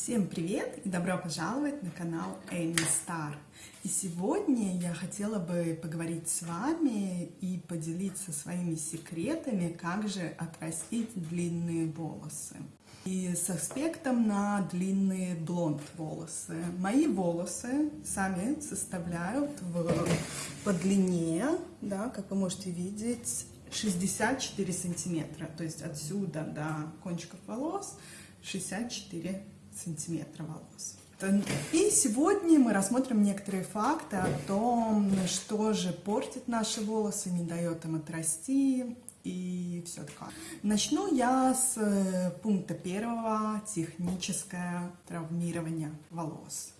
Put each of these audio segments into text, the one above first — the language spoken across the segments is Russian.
Всем привет и добро пожаловать на канал Эми Стар. И сегодня я хотела бы поговорить с вами и поделиться своими секретами, как же отрастить длинные волосы. И с аспектом на длинные блонд волосы. Мои волосы сами составляют в, по длине, да, как вы можете видеть, 64 сантиметра. То есть отсюда до кончиков волос 64 сантиметра волос. И сегодня мы рассмотрим некоторые факты о том, что же портит наши волосы, не дает им отрасти и все такое. Начну я с э, пункта первого, техническое травмирование волос.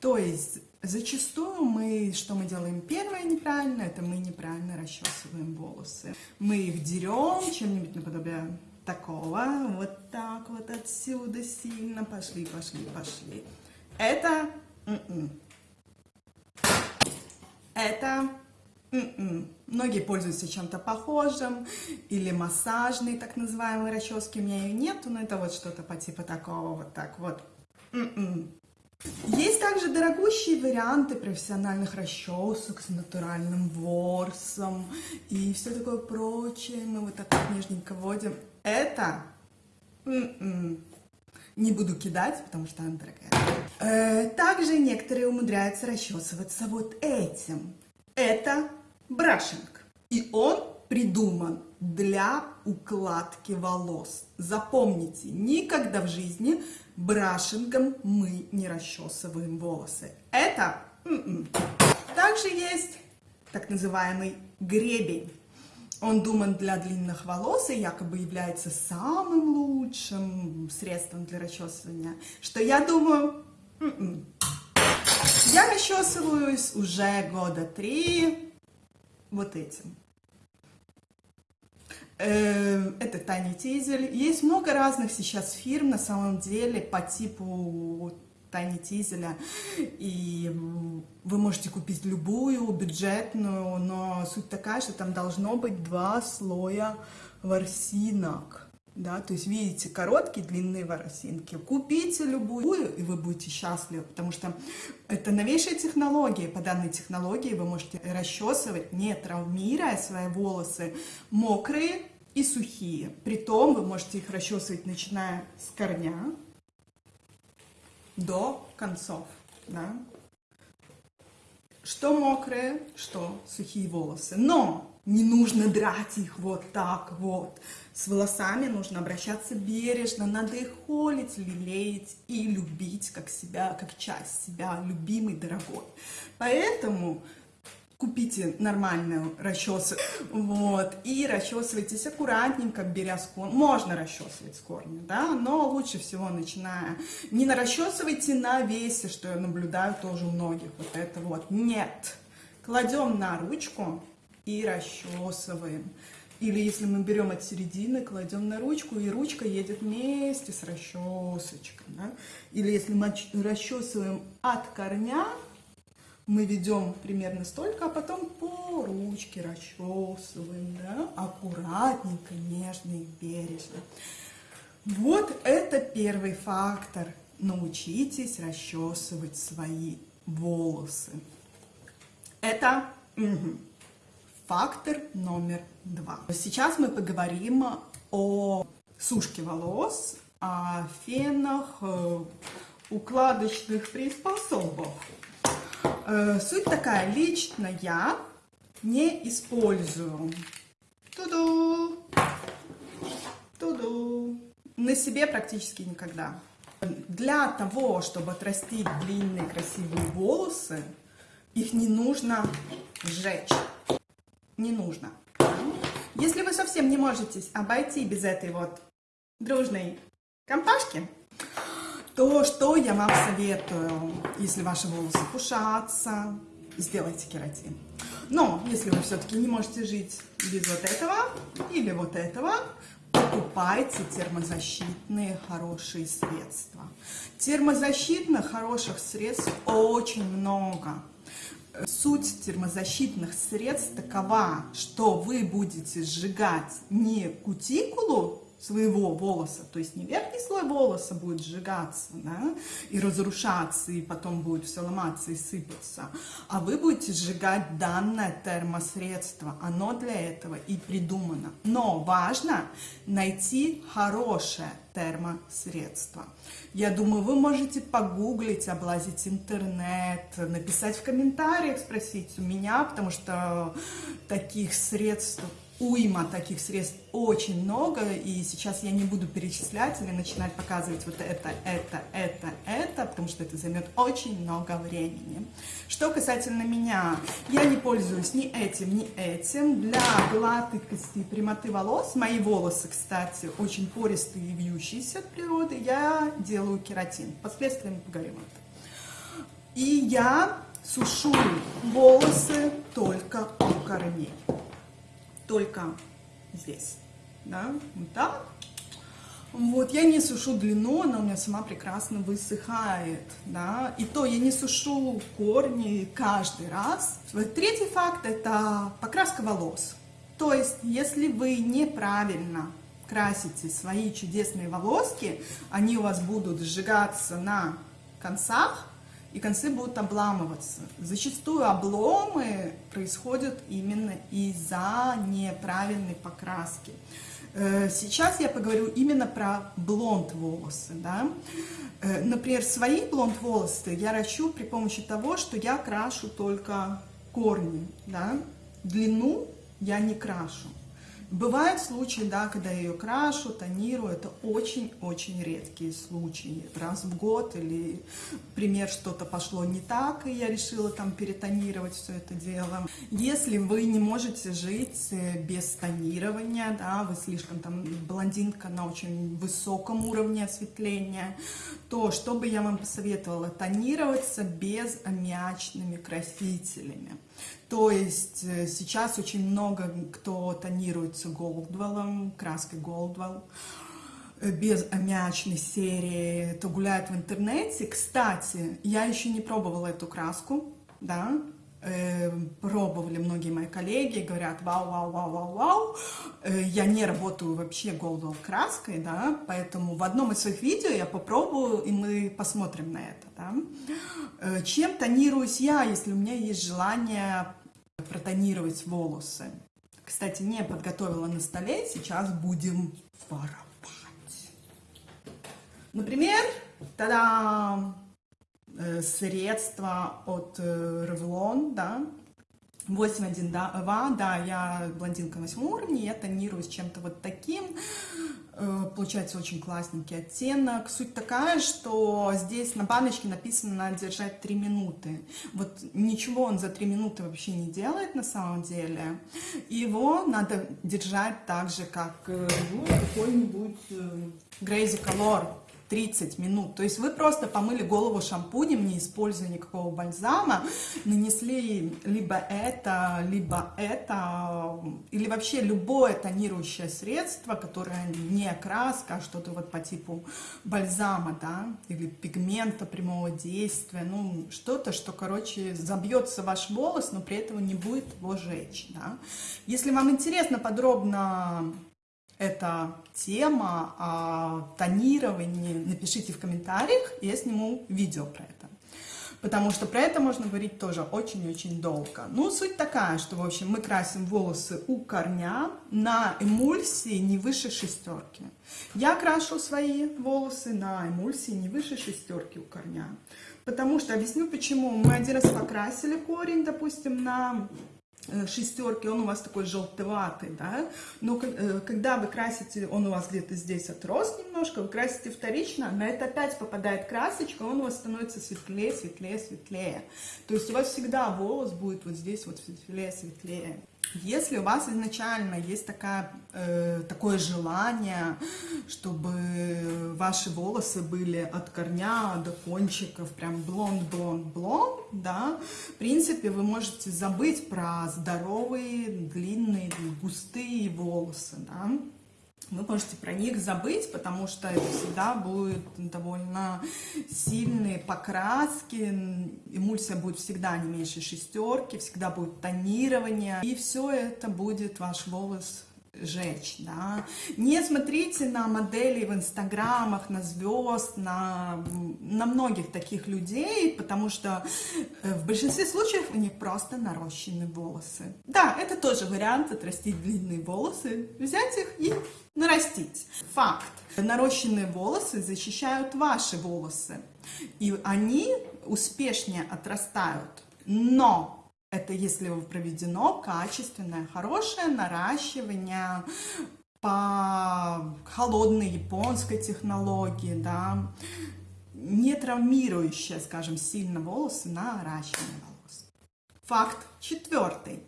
То есть зачастую мы, что мы делаем первое неправильно, это мы неправильно расчесываем волосы. Мы их дерем чем-нибудь наподобие такого, вот так вот отсюда сильно, пошли, пошли, пошли. Это, м м-м. -м. это, м м-м. многие пользуются чем-то похожим, или массажной, так называемой расчески, у меня ее нету, но это вот что-то по типу такого, вот так вот. Есть также дорогущие варианты профессиональных расчесок с натуральным ворсом и все такое прочее. Мы вот так вот нежненько вводим. Это м -м, не буду кидать, потому что она дорогая. Э, также некоторые умудряются расчесываться вот этим. Это брашинг. И он придуман для укладки волос. Запомните, никогда в жизни брашингом мы не расчесываем волосы. Это м м-м. -м. также есть так называемый гребень. Он думан для длинных волос и якобы является самым лучшим средством для расчесывания. Что я думаю, м м-м. я расчесываюсь уже года три вот этим. Э, это Тани Тизель. Есть много разных сейчас фирм, на самом деле, по типу Тани Тизеля. И вы можете купить любую, бюджетную, но суть такая, что там должно быть два слоя ворсинок. Да, то есть видите короткие, длинные ворсинки. Купите любую, и вы будете счастливы, потому что это новейшая технология. По данной технологии вы можете расчесывать, не травмируя свои волосы, мокрые и сухие. Притом вы можете их расчесывать, начиная с корня до концов. Да? Что мокрые, что сухие волосы. Но не нужно драть их вот так вот. С волосами нужно обращаться бережно, надо их холить, лелеять и любить как себя, как часть себя, любимый, дорогой. Поэтому купите нормальную расчесу, вот, и расчесывайтесь аккуратненько, беря с корня. Можно расчесывать с корня, да, но лучше всего начиная. Не расчесывайте на весе, что я наблюдаю тоже у многих, вот это вот. Нет. Кладем на ручку и расчесываем. Или если мы берем от середины, кладем на ручку, и ручка едет вместе с расчесочкой. Да? Или если мы расчесываем от корня, мы ведем примерно столько, а потом по ручке расчесываем, да, аккуратненько, нежно и бережно. Вот это первый фактор. Научитесь расчесывать свои волосы. Это угу, фактор номер два. Сейчас мы поговорим о сушке волос, о фенах, э, укладочных приспособах. Э, суть такая, лично я не использую туду, туду, на себе практически никогда. Для того, чтобы отрастить длинные красивые волосы, их не нужно сжечь. Не нужно. Если вы совсем не можете обойти без этой вот дружной компашки, то что я вам советую, если ваши волосы пушатся, сделайте кератин. Но если вы все-таки не можете жить без вот этого или вот этого, покупайте термозащитные хорошие средства. Термозащитных хороших средств очень много. Суть термозащитных средств такова, что вы будете сжигать не кутикулу своего волоса, то есть не верхний слой волоса будет сжигаться, да, и разрушаться, и потом будет все ломаться и сыпаться, а вы будете сжигать данное термосредство, оно для этого и придумано. Но важно найти хорошее термосредство. Я думаю, вы можете погуглить, облазить интернет, написать в комментариях, спросить у меня, потому что таких средств уйма таких средств очень много, и сейчас я не буду перечислять или начинать показывать вот это, это, это, это, потому что это займет очень много времени. Что касательно меня, я не пользуюсь ни этим, ни этим. Для гладкости и прямоты волос, мои волосы, кстати, очень пористые и вьющиеся от природы, я делаю кератин. Впоследствии мы поговорим об этом. И я сушу волосы только у корней только здесь, да, вот так. Вот, я не сушу длину, она у меня сама прекрасно высыхает, да, и то я не сушу корни каждый раз. Третий факт – это покраска волос. То есть, если вы неправильно красите свои чудесные волоски, они у вас будут сжигаться на концах, и концы будут обламываться. Зачастую обломы происходят именно из-за неправильной покраски. Э, сейчас я поговорю именно про блонд волосы. Да? Э, например, свои блонд волосы я ращу при помощи того, что я крашу только корни. Да? Длину я не крашу. Бывают случаи, да, когда ее крашу, тонирую, это очень-очень редкие случаи. Раз в год или, пример, что-то пошло не так, и я решила там перетонировать все это дело. Если вы не можете жить э, без тонирования, да, вы слишком там блондинка на очень высоком уровне осветления, то что бы я вам посоветовала? Тонироваться без аммиачными красителями. То есть э, сейчас очень много кто тонируется Goldwell, краской Goldwell, э, без аммиачной серии, то гуляет в интернете. Кстати, я еще не пробовала эту краску, да, э, пробовали многие мои коллеги, говорят, вау, вау, вау, вау, вау. Э, я не работаю вообще Goldwell краской, да, поэтому в одном из своих видео я попробую, и мы посмотрим на это, да. Э, чем тонируюсь я, если у меня есть желание протонировать волосы. Кстати, не подготовила на столе, сейчас будем воровать. Например, тогда э, средство от э, Revlon, да, 8.1, да, я блондинка 8 уровня, я тонируюсь чем-то вот таким, Э, получается очень классненький оттенок. Суть такая, что здесь на баночке написано надо держать 3 минуты. Вот ничего он за 3 минуты вообще не делает на самом деле. Его надо держать так же, как ну, какой-нибудь Crazy Color 30 минут. То есть вы просто помыли голову шампунем, не используя никакого бальзама, нанесли либо это, либо это, или вообще любое тонирующее средство, которое не краска, а что-то вот по типу бальзама, да, или пигмента прямого действия, ну, что-то, что, короче, забьется ваш волос, но при этом не будет его жечь, да. Если вам интересно подробно эта тема о тонировании, напишите в комментариях, я сниму видео про это. Потому что про это можно говорить тоже очень-очень долго. Ну, суть такая, что, в общем, мы красим волосы у корня на эмульсии не выше шестерки. Я крашу свои волосы на эмульсии не выше шестерки у корня. Потому что, объясню почему. Мы один раз покрасили корень, допустим, на шестерки, он у вас такой желтоватый, да, но э, когда вы красите, он у вас где-то здесь отрос немножко, вы красите вторично, на это опять попадает красочка, он у вас становится светлее, светлее, светлее. То есть у вас всегда волос будет вот здесь вот светлее, светлее. Если у вас изначально есть такая, э, такое желание, чтобы ваши волосы были от корня до кончиков, прям блонд-блонд-блонд, да, в принципе, вы можете забыть про здоровые, длинные, густые волосы, да, вы можете про них забыть, потому что это всегда будет довольно сильные покраски, эмульсия будет всегда не меньше шестерки, всегда будет тонирование, и все это будет ваш волос жечь, да. Не смотрите на модели в инстаграмах, на звезд, на, на многих таких людей, потому что э, в большинстве случаев у них просто нарощенные волосы. Да, это тоже вариант отрастить длинные волосы, взять их и нарастить. Факт. Нарощенные волосы защищают ваши волосы, и они успешнее отрастают. Но это если проведено качественное, хорошее наращивание по холодной японской технологии, да, не травмирующее, скажем, сильно волосы, наращивание волос. Факт четвертый.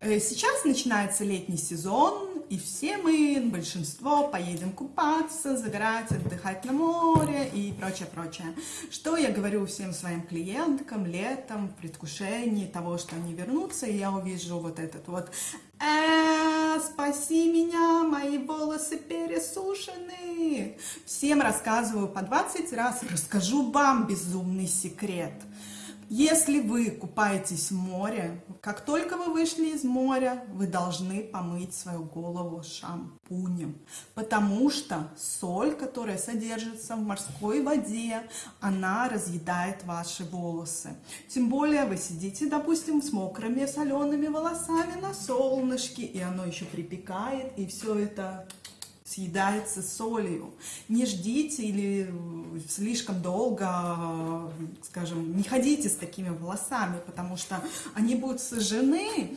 Э, сейчас начинается летний сезон, и все мы, большинство, поедем купаться, загорать, отдыхать на море и прочее, прочее. Что я говорю всем своим клиенткам летом, в предвкушении того, что они вернутся, и я увижу вот этот вот э, спаси меня, мои волосы пересушены. Всем рассказываю по 20 раз, расскажу вам безумный секрет – если вы купаетесь в море, как только вы вышли из моря, вы должны помыть свою голову шампунем, потому что соль, которая содержится в морской воде, она разъедает ваши волосы. Тем более вы сидите, допустим, с мокрыми солеными волосами на солнышке, и оно еще припекает, и все это съедается солью. Не ждите или слишком долго, скажем, не ходите с такими волосами, потому что они будут сожжены.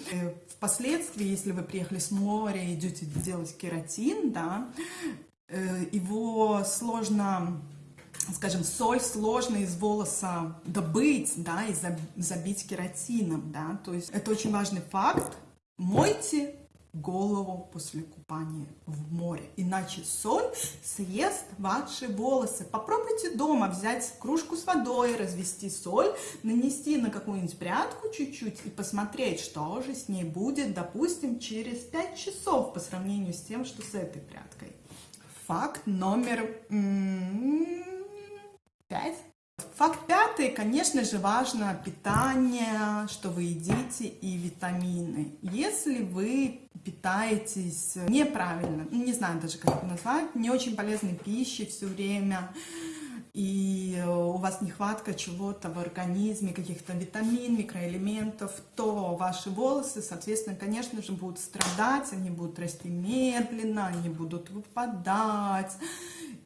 Впоследствии, если вы приехали с моря и идете делать кератин, да, э, его сложно скажем, соль сложно из волоса добыть, да, и забить кератином, да, то есть это очень важный факт. Мойте голову после купания в море. Иначе соль съест ваши волосы. Попробуйте дома взять кружку с водой, развести соль, нанести на какую-нибудь прядку чуть-чуть и посмотреть, что же с ней будет, допустим, через 5 часов по сравнению с тем, что с этой прядкой. Факт номер 5. Факт пятый, конечно же, важно питание, что вы едите и витамины. Если вы питаетесь неправильно, ну, не знаю даже, как это назвать, не очень полезной пищей все время, и у вас нехватка чего-то в организме, каких-то витамин, микроэлементов, то ваши волосы, соответственно, конечно же, будут страдать, они будут расти медленно, они будут выпадать,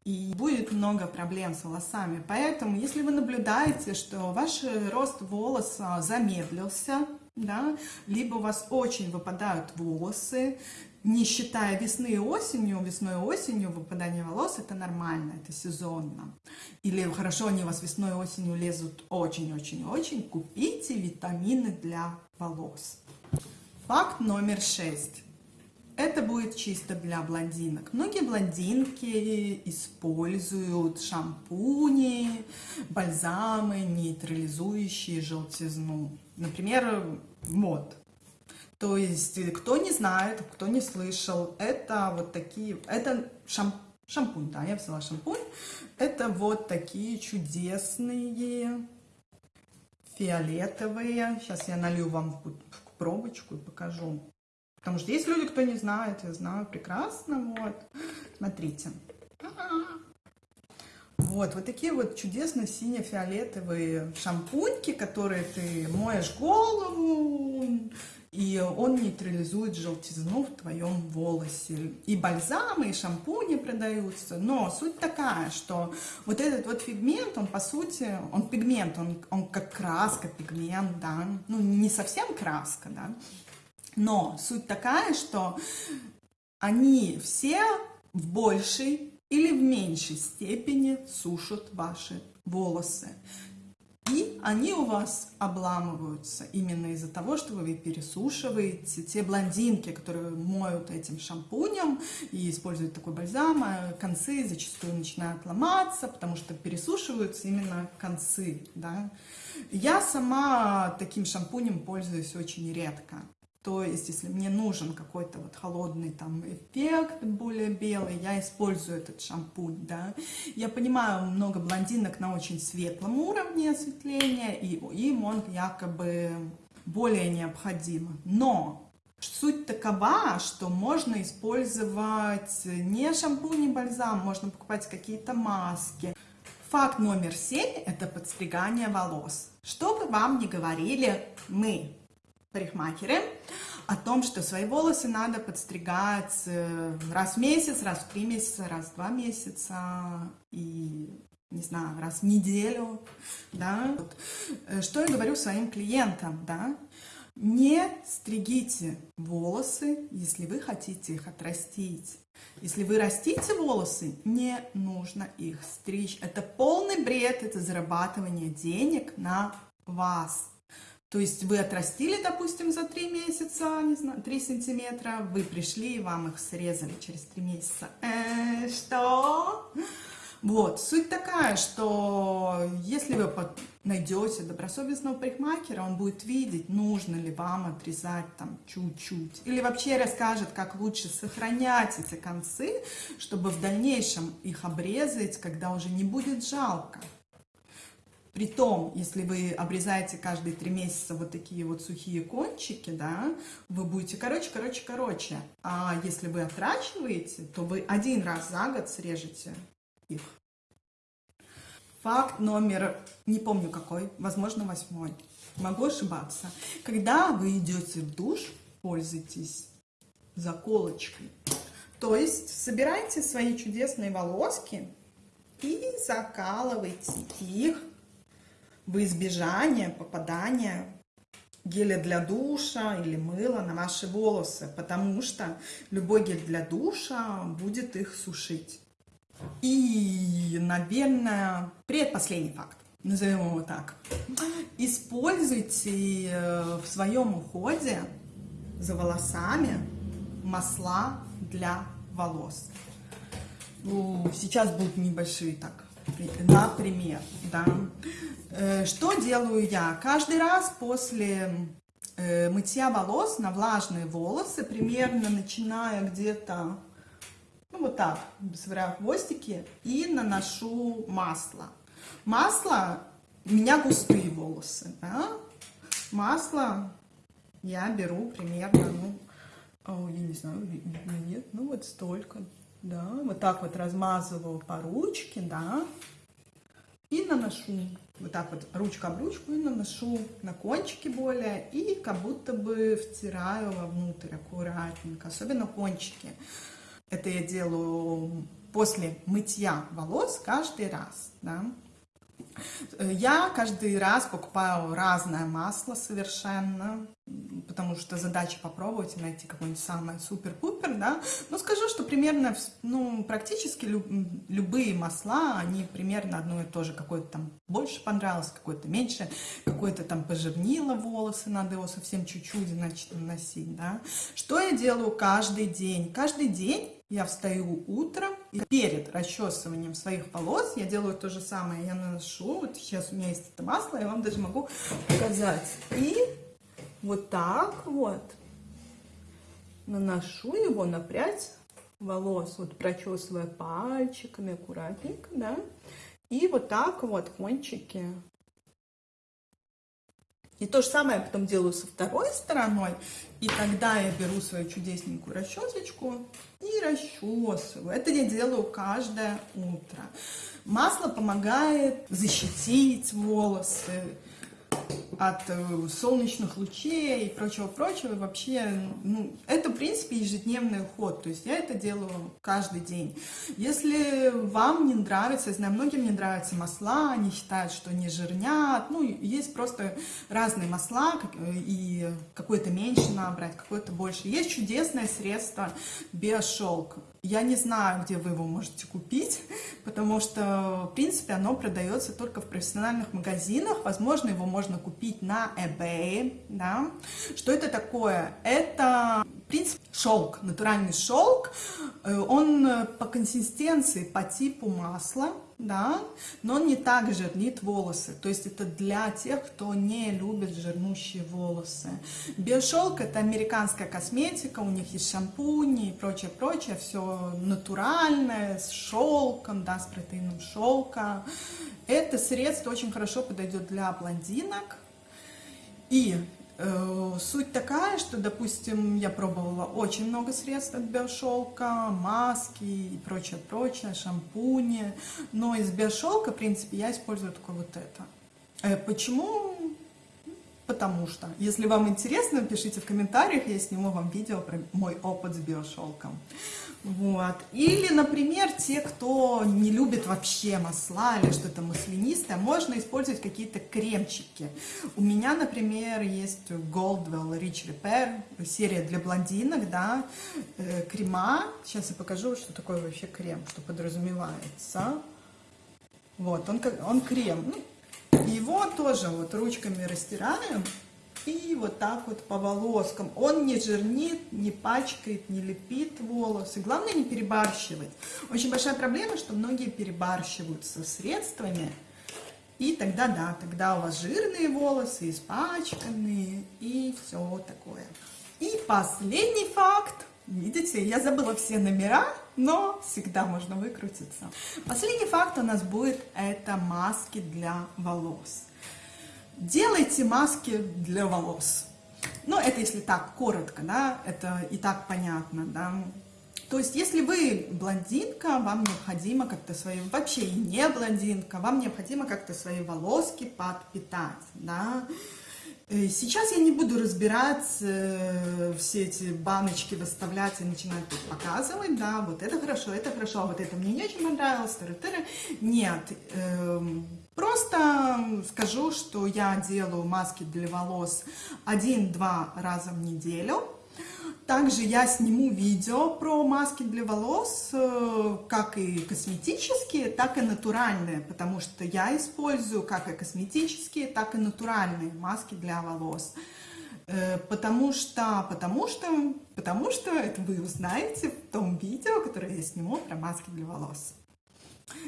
и будет много проблем с волосами. Поэтому, если вы наблюдаете, что ваш рост волоса замедлился, да, либо у вас очень выпадают волосы, не считая весны и осенью, весной и осенью выпадание волос это нормально, это сезонно. Или хорошо они у вас весной и осенью лезут очень-очень-очень, купите витамины для волос. Факт номер шесть. Это будет чисто для блондинок. Многие блондинки используют шампуни, бальзамы, нейтрализующие желтизну. Например, мод. То есть, кто не знает, кто не слышал, это вот такие, это шам, шампунь, да, я взяла шампунь. Это вот такие чудесные фиолетовые. Сейчас я налью вам в пробочку и покажу. Потому что есть люди, кто не знает, я знаю прекрасно. Вот, смотрите. Вот, вот такие вот чудесно сине-фиолетовые шампуньки, которые ты моешь голову, и он нейтрализует желтизну в твоем волосе. И бальзамы, и шампуни продаются, но суть такая, что вот этот вот пигмент, он по сути, он пигмент, он, он как краска, пигмент, да, ну не совсем краска, да, но суть такая, что они все в большей или в меньшей степени сушат ваши волосы. И они у вас обламываются именно из-за того, что вы пересушиваете. Те блондинки, которые моют этим шампунем и используют такой бальзам, а концы зачастую начинают ломаться, потому что пересушиваются именно концы. Да? Я сама таким шампунем пользуюсь очень редко. То есть, если мне нужен какой-то вот холодный там эффект, более белый, я использую этот шампунь, да. Я понимаю, много блондинок на очень светлом уровне осветления, и им он якобы более необходим. Но Суть такова, что можно использовать не шампунь, не бальзам, можно покупать какие-то маски. Факт номер семь – это подстригание волос. Что бы вам ни говорили мы, парикмахеры, о том, что свои волосы надо подстригать э, раз в месяц, раз в три месяца, раз в два месяца и, не знаю, раз в неделю, да. Вот. Э, что я говорю своим клиентам, да? Не стригите волосы, если вы хотите их отрастить. Если вы растите волосы, не нужно их стричь. Это полный бред, это зарабатывание денег на вас. То есть вы отрастили, допустим, за 3 месяца, не знаю, 3 сантиметра, вы пришли и вам их срезали через 3 месяца. Э, что? Вот, суть такая, что если вы найдете добросовестного парикмахера, он будет видеть, нужно ли вам отрезать там чуть-чуть. Или вообще расскажет, как лучше сохранять эти концы, чтобы в дальнейшем их обрезать, когда уже не будет жалко. Притом, если вы обрезаете каждые три месяца вот такие вот сухие кончики, да, вы будете короче, короче, короче. А если вы отращиваете, то вы один раз за год срежете их. Факт номер, не помню какой, возможно, восьмой. Могу ошибаться. Когда вы идете в душ, пользуйтесь заколочкой. То есть собирайте свои чудесные волоски и закалывайте их в избежание попадания геля для душа или мыла на ваши волосы, потому что любой гель для душа будет их сушить. И, наверное, предпоследний факт, назовем его так. Используйте э, в своем уходе за волосами масла для волос. Ну, сейчас будут небольшие так, например, да. Э, что делаю я? Каждый раз после э, мытья волос на влажные волосы, примерно начиная где-то ну вот так, собираю хвостики и наношу масло. Масло, у меня густые волосы, да? Масло я беру примерно, ну, о, я не знаю, нет, ну вот столько, да, вот так вот размазываю по ручке, да, и наношу вот так вот ручка об ручку и наношу на кончики более и как будто бы втираю вовнутрь аккуратненько, особенно кончики. Это я делаю после мытья волос каждый раз. Да? Я каждый раз покупаю разное масло совершенно, потому что задача попробовать и найти какое-нибудь самое супер-пупер, да. Но скажу, что примерно, ну, практически люб, любые масла, они примерно одно и то же. Какое-то там больше понравилось, какое-то меньше, какое-то там пожирнило волосы, надо его совсем чуть-чуть, значит, наносить, да. Что я делаю каждый день? Каждый день я встаю утром, и перед расчесыванием своих волос я делаю то же самое. Я наношу, вот сейчас у меня есть это масло, я вам даже могу показать. И вот так вот наношу его на прядь волос, вот прочесывая пальчиками аккуратненько, да. И вот так вот кончики и то же самое я потом делаю со второй стороной. И тогда я беру свою чудесненькую расчесочку и расчесываю. Это я делаю каждое утро. Масло помогает защитить волосы, от э, солнечных лучей и прочего-прочего. Вообще, ну, это, в принципе, ежедневный уход. То есть я это делаю каждый день. Если вам не нравится, я знаю, многим не нравятся масла, они считают, что не жирнят. Ну, есть просто разные масла, и какое-то меньше набрать, какое-то больше. Есть чудесное средство биошелк. Я не знаю, где вы его можете купить, потому что, в принципе, оно продается только в профессиональных магазинах. Возможно, его можно купить на eBay. Да? Что это такое? Это, в принципе, шелк, натуральный шелк. Э, он по консистенции, по типу масла да, но он не так жирнит волосы. То есть это для тех, кто не любит жирнущие волосы. Биошелк это американская косметика, у них есть шампуни и прочее, прочее, все натуральное, с шелком, да, с протеином шелка. Это средство очень хорошо подойдет для блондинок. И Суть такая, что, допустим, я пробовала очень много средств от биошелка, маски и прочее, прочее, шампуни, но из биошелка, в принципе, я использую только вот это. Э, Почему? Потому что. Если вам интересно, пишите в комментариях, я сниму вам видео про мой опыт с биошелком. Вот. Или, например, те, кто не любит вообще масла или что-то маслянистое, можно использовать какие-то кремчики. У меня, например, есть Goldwell Rich Repair, серия для блондинок, да, э, крема. Сейчас я покажу, что такое вообще крем, что подразумевается. Вот, он, он крем. Ну, его тоже вот ручками растираем и вот так вот по волоскам. Он не жирнит, не пачкает, не лепит волосы. Главное не перебарщивать. Очень большая проблема, что многие перебарщивают со средствами. И тогда, да, тогда у вас жирные волосы, испачканные и все такое. И последний факт. Видите, я забыла все номера, но всегда можно выкрутиться. Последний факт у нас будет это маски для волос. Делайте маски для волос. Ну, это если так коротко, да, это и так понятно, да. То есть, если вы блондинка, вам необходимо как-то свои, вообще и не блондинка, вам необходимо как-то свои волоски подпитать, да. Э, Сейчас я не буду разбирать э, все эти баночки, выставлять и начинать тут показывать, да, вот это хорошо, это хорошо, а вот это мне не очень понравилось, тыры-тыры. Нет, эм, просто скажу, что я делаю маски для волос один-два раза в неделю. Также я сниму видео про маски для волос, э, как и косметические, так и натуральные, потому что я использую как и косметические, так и натуральные маски для волос. Э, Потому что, потому что, потому что это вы узнаете в том видео, которое я сниму про маски для волос.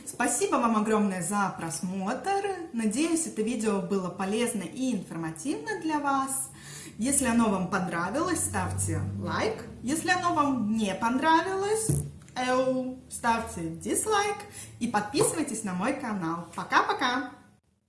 Спасибо вам огромное за просмотр. Надеюсь, это видео было полезно и информативно для вас. Если оно вам понравилось, ставьте лайк. Если оно вам не понравилось, эу, ставьте дизлайк и подписывайтесь на мой канал. Пока-пока!